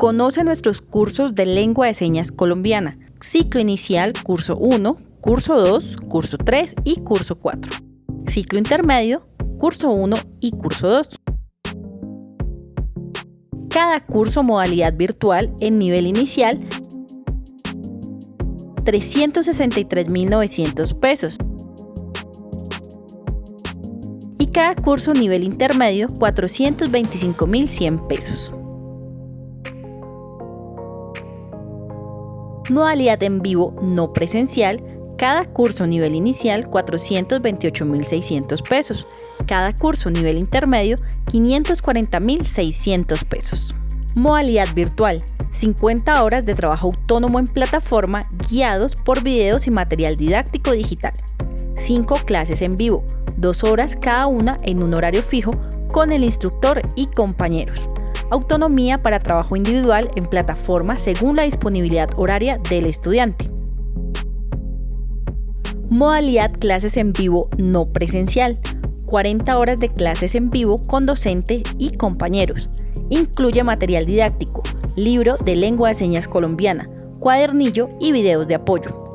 Conoce nuestros cursos de lengua de señas colombiana. Ciclo inicial, curso 1, curso 2, curso 3 y curso 4. Ciclo intermedio, curso 1 y curso 2. Cada curso modalidad virtual en nivel inicial 363.900 pesos. Y cada curso nivel intermedio 425.100 pesos. Modalidad en vivo no presencial, cada curso nivel inicial 428.600 pesos, cada curso nivel intermedio 540.600 pesos. Modalidad virtual, 50 horas de trabajo autónomo en plataforma guiados por videos y material didáctico digital. 5 clases en vivo, 2 horas cada una en un horario fijo con el instructor y compañeros. Autonomía para trabajo individual en plataforma según la disponibilidad horaria del estudiante. Modalidad clases en vivo no presencial. 40 horas de clases en vivo con docente y compañeros. Incluye material didáctico, libro de lengua de señas colombiana, cuadernillo y videos de apoyo.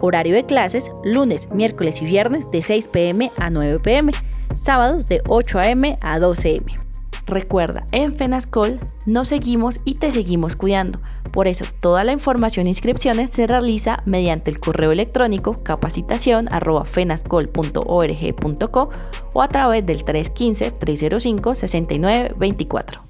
Horario de clases, lunes, miércoles y viernes de 6 pm a 9 pm, sábados de 8 am a 12 am. Recuerda, en FENASCOL nos seguimos y te seguimos cuidando. Por eso, toda la información e inscripciones se realiza mediante el correo electrónico capacitación.fenascol.org.co o a través del 315-305-6924.